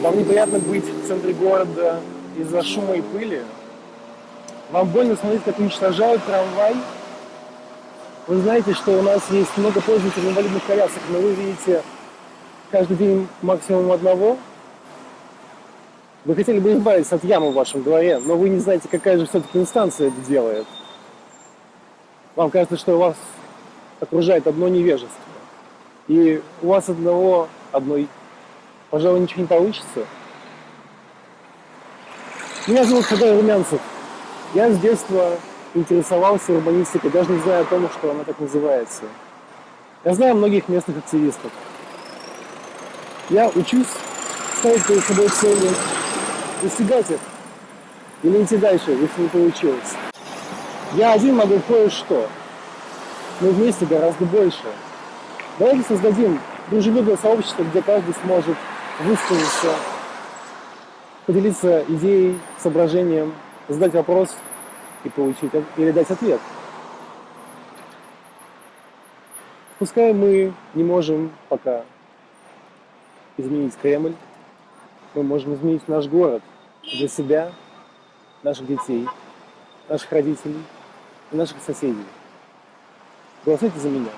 Вам неприятно быть в центре города из-за шума и пыли? Вам больно смотреть, как уничтожают трамвай? Вы знаете, что у нас есть много пользователей инвалидных колясок, но вы видите каждый день максимум одного? Вы хотели бы избавиться от ямы в вашем дворе, но вы не знаете, какая же все-таки инстанция это делает. Вам кажется, что вас окружает одно невежество. И у вас одного, одной, пожалуй, ничего не получится. Меня зовут Хадай Румянцев. Я с детства интересовался урбанистикой, даже не зная о том, что она так называется. Я знаю многих местных активистов. Я учусь ставить перед собой цели, достигать их или идти дальше, если не получилось. Я один могу кое-что, но вместе гораздо больше. Давайте создадим дружелюбное сообщество, где каждый сможет высказаться, поделиться идеей, соображением, задать вопрос и получить или дать ответ. Пускай мы не можем пока изменить Кремль, мы можем изменить наш город для себя, наших детей, наших родителей и наших соседей. Голосуйте за меня.